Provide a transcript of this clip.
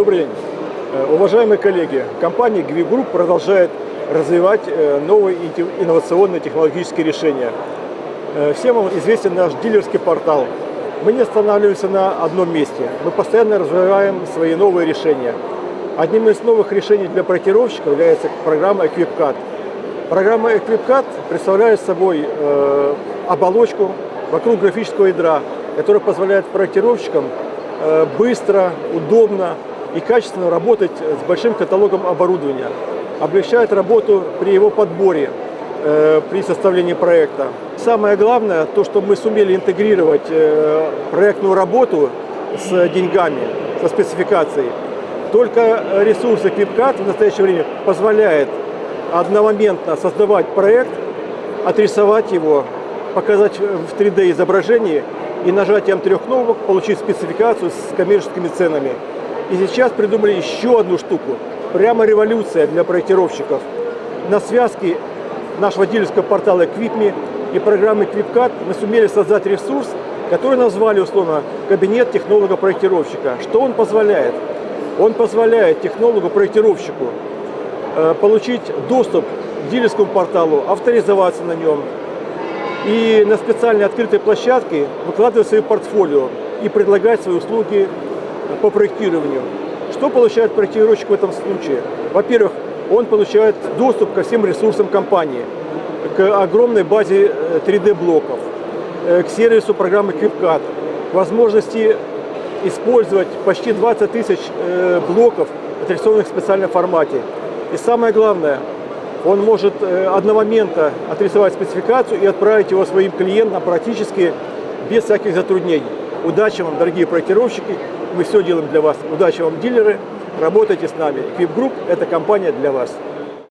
Добрый день. Э, Уважаемые коллеги, компания GVI Group продолжает развивать э, новые инновационные технологические решения. Э, Всем вам известен наш дилерский портал. Мы не останавливаемся на одном месте. Мы постоянно развиваем свои новые решения. Одним из новых решений для проектировщиков является программа EquipCAD. Программа EquipCAD представляет собой оболочку вокруг графического ядра, которая позволяет проектировщикам быстро, удобно и качественно работать с большим каталогом оборудования. Облегчает работу при его подборе, э, при составлении проекта. Самое главное, то, что мы сумели интегрировать э, проектную работу с деньгами, со спецификацией. Только ресурс EquipCAD в настоящее время позволяет одномоментно создавать проект, отрисовать его, показать в 3D изображении и нажатием трех кнопок получить спецификацию с коммерческими ценами. И сейчас придумали еще одну штуку. Прямо революция для проектировщиков. На связке нашего дилерского портала Equipme и программы EquipCAD мы сумели создать ресурс, который назвали условно кабинет технолога-проектировщика. Что он позволяет? Он позволяет технологу-проектировщику э, получить доступ к дилерскому порталу, авторизоваться на нем и на специальной открытой площадке выкладывать свое портфолио и предлагать свои услуги по проектированию. Что получает проектировщик в этом случае? Во-первых, он получает доступ ко всем ресурсам компании, к огромной базе 3D-блоков, к сервису программы к возможности использовать почти 20 тысяч э, блоков, отрисованных в специальном формате. И самое главное, он может э, одномоментно отрисовать спецификацию и отправить его своим клиентам практически без всяких затруднений. Удачи вам, дорогие проектировщики, мы все делаем для вас. Удачи вам, дилеры, работайте с нами. Equip Group – это компания для вас.